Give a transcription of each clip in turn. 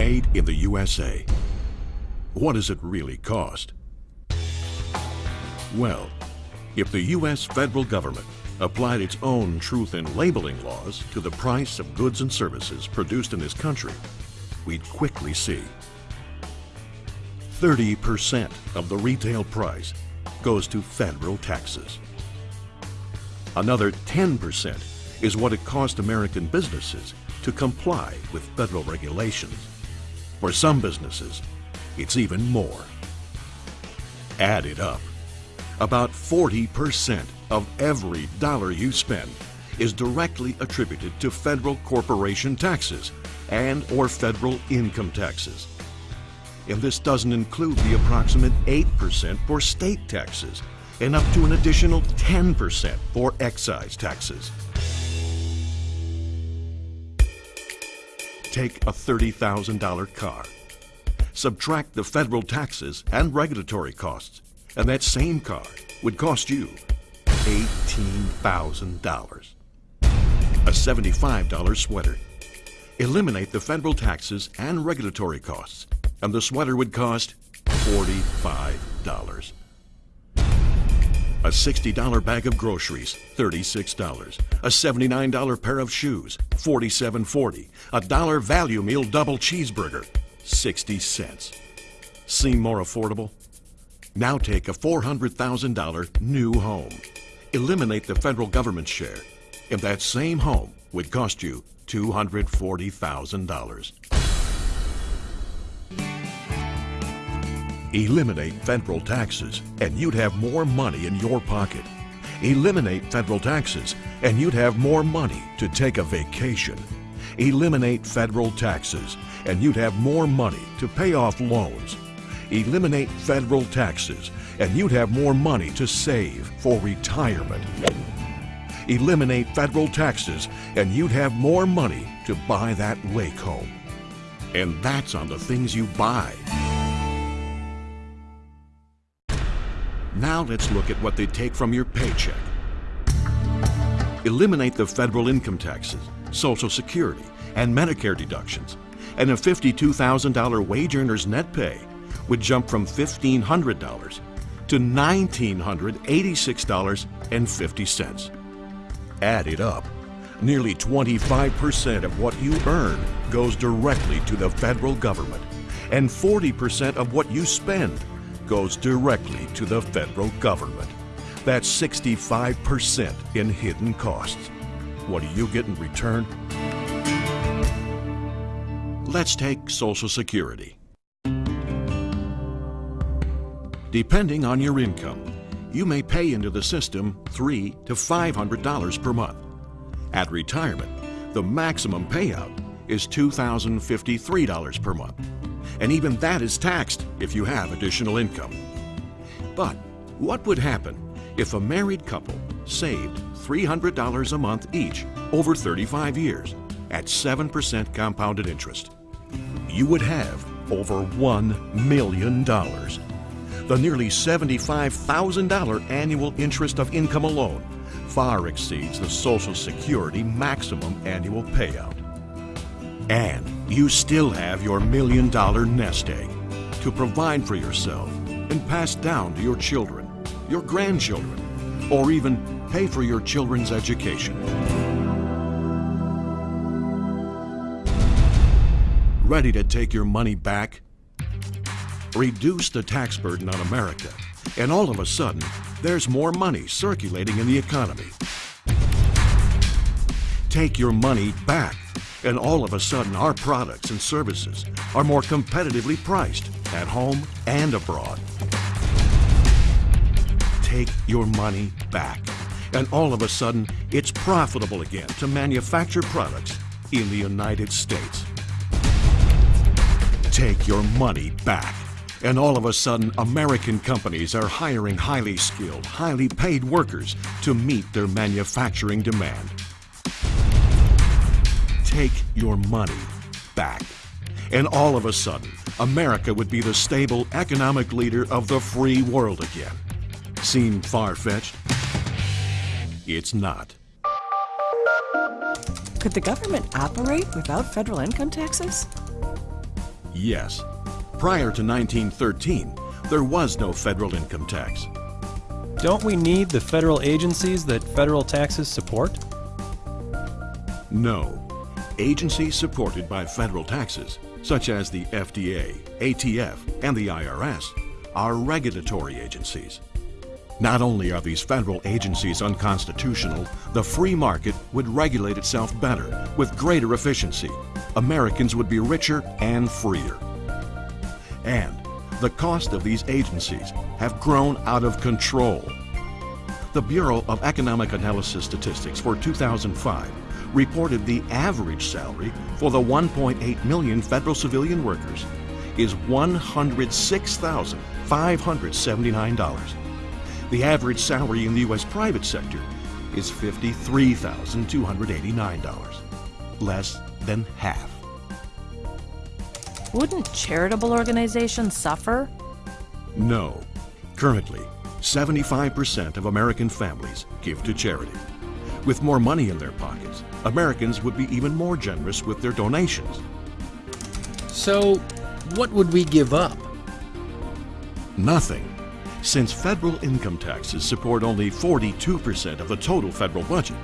Made in the USA. What does it really cost? Well, if the U.S. federal government applied its own truth in labeling laws to the price of goods and services produced in this country, we'd quickly see 30% of the retail price goes to federal taxes. Another 10% is what it cost American businesses to comply with federal regulations. For some businesses, it's even more. Add it up. About 40% of every dollar you spend is directly attributed to federal corporation taxes and or federal income taxes. And this doesn't include the approximate 8% for state taxes and up to an additional 10% for excise taxes. Take a $30,000 car. Subtract the federal taxes and regulatory costs, and that same car would cost you $18,000. A $75 sweater. Eliminate the federal taxes and regulatory costs, and the sweater would cost $45. A $60 bag of groceries, $36. A $79 pair of shoes, $47.40. A dollar value meal double cheeseburger, 60 cents. Seem more affordable? Now take a $400,000 new home. Eliminate the federal government share, and that same home would cost you $240,000. Eliminate federal taxes, and you'd have more money in your pocket. Eliminate federal taxes, and you'd have more money to take a vacation. Eliminate federal taxes, and you'd have more money to pay off loans. Eliminate federal taxes, and you'd have more money to save for retirement. Eliminate federal taxes, and you'd have more money to buy that lake home. And that's on the things you buy. Now let's look at what they take from your paycheck. Eliminate the federal income taxes, Social Security, and Medicare deductions, and a $52,000 wage earner's net pay would jump from $1,500 to $1,986.50. Add it up. Nearly 25% of what you earn goes directly to the federal government, and 40% of what you spend goes directly to the federal government. That's 65% in hidden costs. What do you get in return? Let's take Social Security. Depending on your income, you may pay into the system three to $500 per month. At retirement, the maximum payout is $2,053 per month and even that is taxed if you have additional income. But what would happen if a married couple saved $300 a month each over 35 years at 7% compounded interest? You would have over $1 million. The nearly $75,000 annual interest of income alone far exceeds the Social Security maximum annual payout. And you still have your million dollar nest egg to provide for yourself and pass down to your children, your grandchildren, or even pay for your children's education. Ready to take your money back? Reduce the tax burden on America, and all of a sudden, there's more money circulating in the economy. Take your money back and all of a sudden, our products and services are more competitively priced at home and abroad. Take your money back. And all of a sudden, it's profitable again to manufacture products in the United States. Take your money back. And all of a sudden, American companies are hiring highly skilled, highly paid workers to meet their manufacturing demand take your money back. And all of a sudden, America would be the stable economic leader of the free world again. Seem far-fetched? It's not. Could the government operate without federal income taxes? Yes. Prior to 1913, there was no federal income tax. Don't we need the federal agencies that federal taxes support? No. Agencies supported by federal taxes, such as the FDA, ATF, and the IRS, are regulatory agencies. Not only are these federal agencies unconstitutional, the free market would regulate itself better with greater efficiency. Americans would be richer and freer. And the cost of these agencies have grown out of control. The Bureau of Economic Analysis Statistics for 2005 reported the average salary for the 1.8 million federal civilian workers is $106,579. The average salary in the U.S. private sector is $53,289, less than half. Wouldn't charitable organizations suffer? No. Currently, 75% of American families give to charity. With more money in their pockets, Americans would be even more generous with their donations. So, what would we give up? Nothing. Since federal income taxes support only 42% of the total federal budget,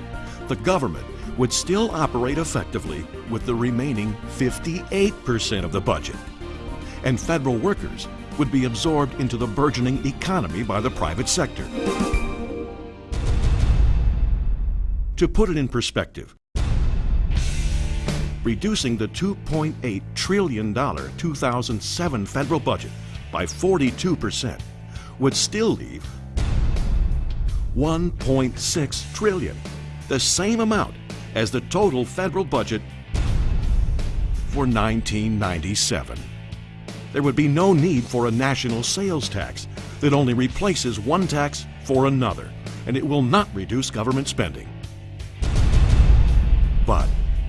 the government would still operate effectively with the remaining 58% of the budget. And federal workers would be absorbed into the burgeoning economy by the private sector. To put it in perspective, reducing the $2.8 trillion 2007 federal budget by 42% would still leave 1.6 trillion, the same amount as the total federal budget for 1997. There would be no need for a national sales tax that only replaces one tax for another, and it will not reduce government spending. But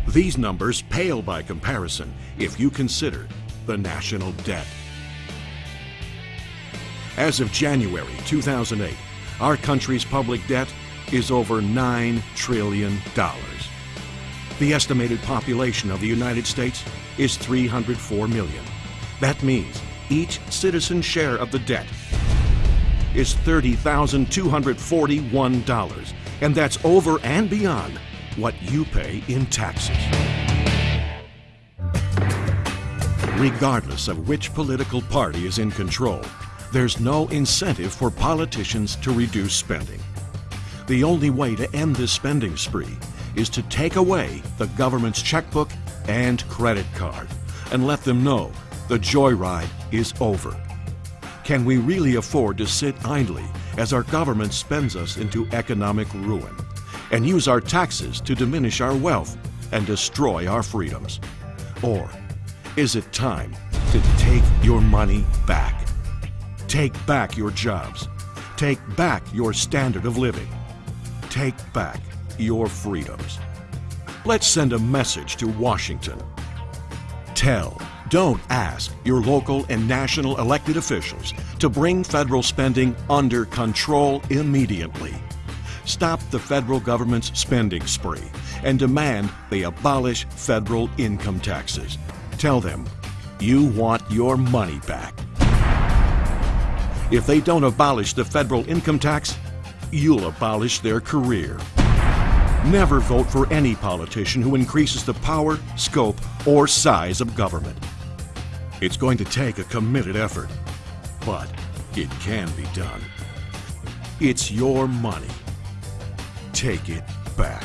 these numbers pale by comparison if you consider the national debt. As of January 2008, our country's public debt is over $9 trillion. The estimated population of the United States is 304 million. That means each citizen's share of the debt is $30,241, and that's over and beyond what you pay in taxes. Regardless of which political party is in control, there's no incentive for politicians to reduce spending. The only way to end this spending spree is to take away the government's checkbook and credit card and let them know the joyride is over. Can we really afford to sit idly as our government spends us into economic ruin and use our taxes to diminish our wealth and destroy our freedoms? Or is it time to take your money back? Take back your jobs. Take back your standard of living. Take back your freedoms. Let's send a message to Washington. Tell, don't ask your local and national elected officials to bring federal spending under control immediately. Stop the federal government's spending spree and demand they abolish federal income taxes. Tell them you want your money back. If they don't abolish the federal income tax, you'll abolish their career. Never vote for any politician who increases the power, scope, or size of government. It's going to take a committed effort, but it can be done. It's your money. Take it back.